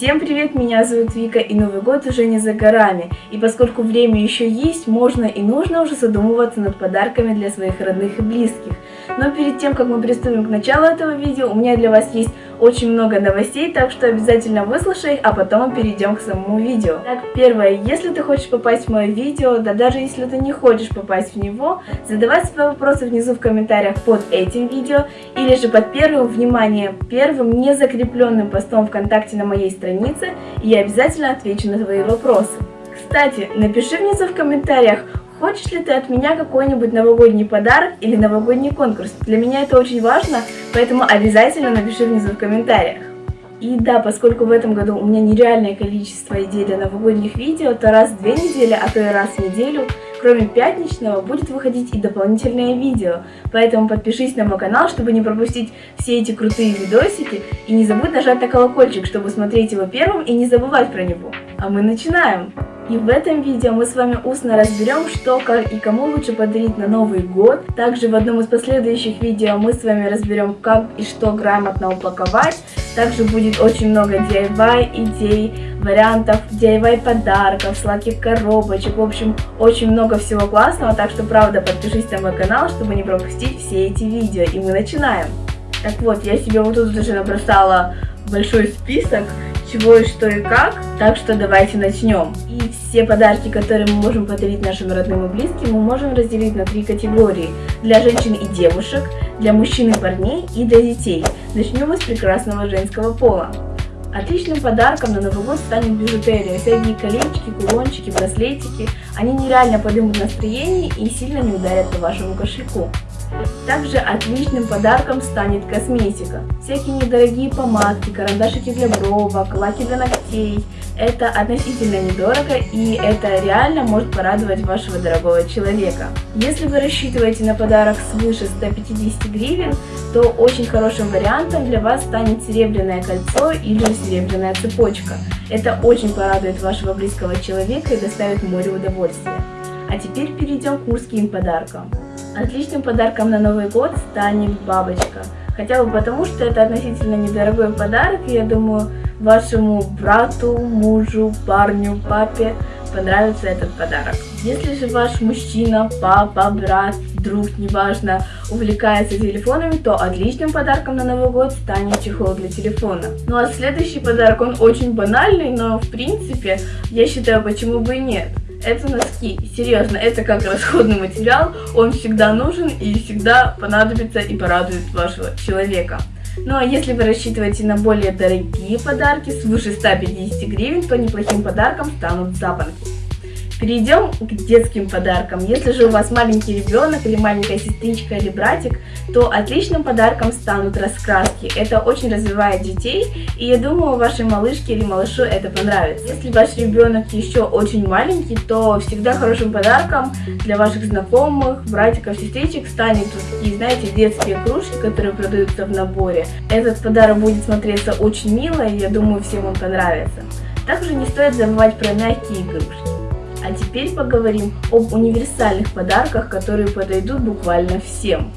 Всем привет, меня зовут Вика, и Новый год уже не за горами. И поскольку время еще есть, можно и нужно уже задумываться над подарками для своих родных и близких. Но перед тем, как мы приступим к началу этого видео, у меня для вас есть очень много новостей, так что обязательно выслушай их, а потом мы перейдем к самому видео. Так, первое, если ты хочешь попасть в мое видео, да даже если ты не хочешь попасть в него, задавай свои вопросы внизу в комментариях под этим видео, или же под первым, внимание, первым незакрепленным постом ВКонтакте на моей странице и я обязательно отвечу на твои вопросы. Кстати, напиши внизу в комментариях, хочешь ли ты от меня какой-нибудь новогодний подарок или новогодний конкурс. Для меня это очень важно, поэтому обязательно напиши внизу в комментариях. И да, поскольку в этом году у меня нереальное количество идей для новогодних видео, то раз в две недели, а то и раз в неделю Кроме пятничного будет выходить и дополнительное видео, поэтому подпишись на мой канал, чтобы не пропустить все эти крутые видосики, и не забудь нажать на колокольчик, чтобы смотреть его первым и не забывать про него. А мы начинаем! И в этом видео мы с вами устно разберем, что, как и кому лучше подарить на Новый год. Также в одном из последующих видео мы с вами разберем, как и что грамотно упаковать. Также будет очень много DIY идей, вариантов DIY подарков, сладких коробочек. В общем, очень много всего классного, так что правда подпишись на мой канал, чтобы не пропустить все эти видео. И мы начинаем. Так вот, я себе вот тут уже набросала большой список чего и что и как, так что давайте начнем. И все подарки, которые мы можем подарить нашим родным и близким, мы можем разделить на три категории. Для женщин и девушек, для мужчин и парней и для детей. Начнем мы с прекрасного женского пола. Отличным подарком на Новый год станет бижутерия. Всякие колечки, кулончики, браслетики. Они нереально поднимут настроение и сильно не ударят по вашему кошельку. Также отличным подарком станет косметика. Всякие недорогие помадки, карандашики для бровок, лаки для ногтей. Это относительно недорого и это реально может порадовать вашего дорогого человека. Если вы рассчитываете на подарок свыше 150 гривен, то очень хорошим вариантом для вас станет серебряное кольцо или серебряная цепочка. Это очень порадует вашего близкого человека и доставит море удовольствия. А теперь перейдем к мужским подаркам. Отличным подарком на Новый год станет бабочка. Хотя бы потому, что это относительно недорогой подарок, и я думаю, вашему брату, мужу, парню, папе понравится этот подарок. Если же ваш мужчина, папа, брат, друг, неважно, увлекается телефонами, то отличным подарком на Новый год станет чехол для телефона. Ну а следующий подарок, он очень банальный, но в принципе, я считаю, почему бы и нет. Это носки. Серьезно, это как расходный материал. Он всегда нужен и всегда понадобится и порадует вашего человека. Ну а если вы рассчитываете на более дорогие подарки, свыше 150 гривен, то неплохим подарком станут запонки. Перейдем к детским подаркам. Если же у вас маленький ребенок или маленькая сестричка или братик, то отличным подарком станут раскраски. Это очень развивает детей, и я думаю, вашей малышке или малышу это понравится. Если ваш ребенок еще очень маленький, то всегда хорошим подарком для ваших знакомых, братиков, сестричек станет вот такие, знаете, детские кружки, которые продаются в наборе. Этот подарок будет смотреться очень мило, и я думаю, всем он понравится. Также не стоит забывать про мягкие игрушки. А теперь поговорим об универсальных подарках, которые подойдут буквально всем.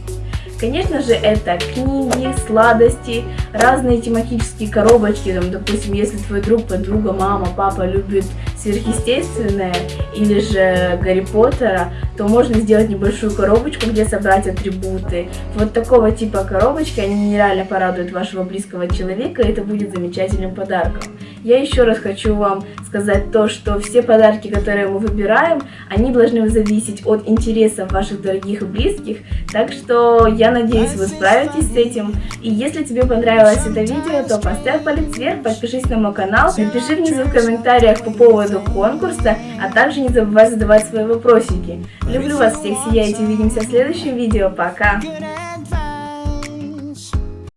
Конечно же, это книги, сладости, разные тематические коробочки. Там, допустим, если твой друг, подруга, мама, папа любит сверхъестественное или же Гарри Поттера, то можно сделать небольшую коробочку, где собрать атрибуты. Вот такого типа коробочки, они нереально порадуют вашего близкого человека, и это будет замечательным подарком. Я еще раз хочу вам сказать то, что все подарки, которые мы выбираем, они должны зависеть от интересов ваших дорогих и близких, так что я надеюсь, вы справитесь с этим. И если тебе понравилось это видео, то поставь палец вверх, подпишись на мой канал, напиши внизу в комментариях по поводу конкурса, а также не забывай задавать свои вопросики. Люблю вас всех, сияйте, увидимся в следующем видео, пока!